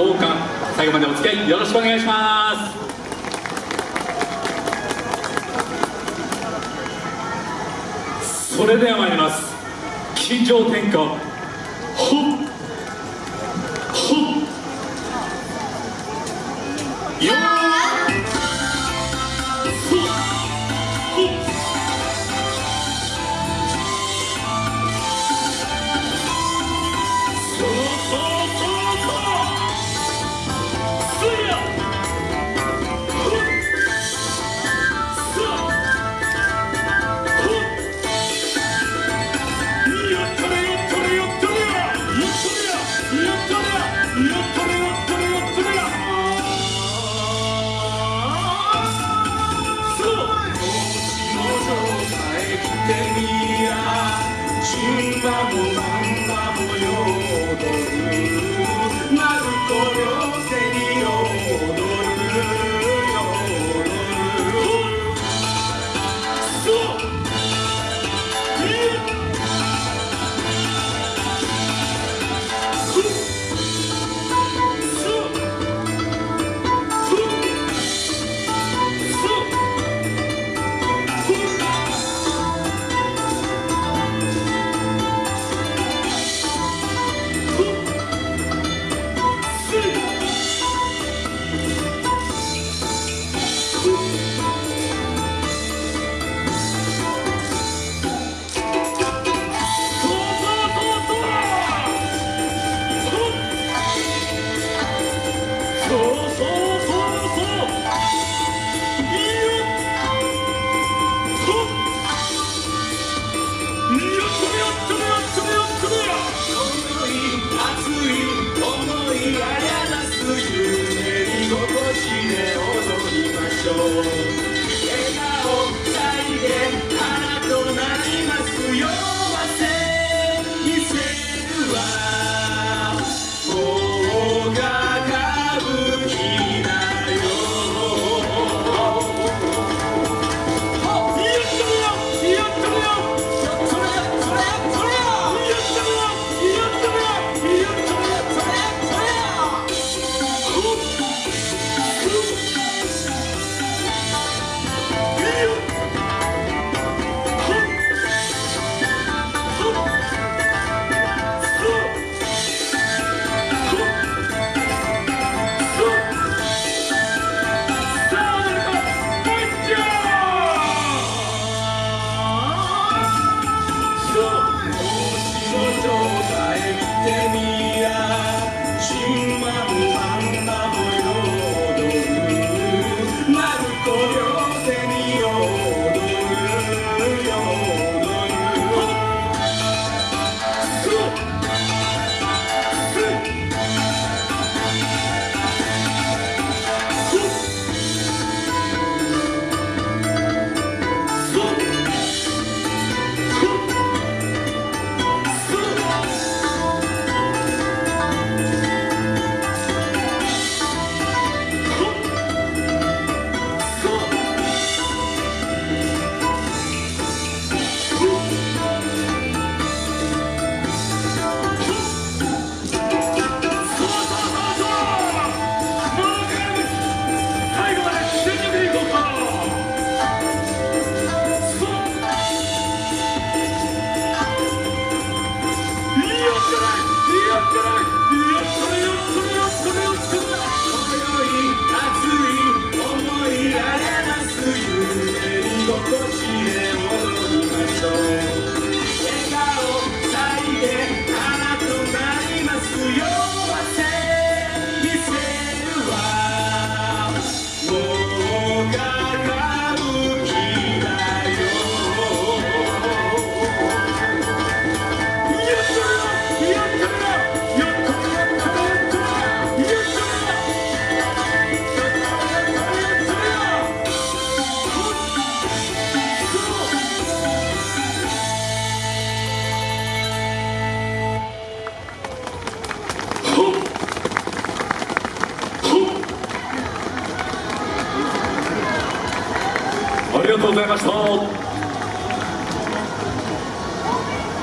どうか最後までお付き合いよろしくお願いします。それでは参ります。金城天下 Vamos, lá. Yeah. とうございました。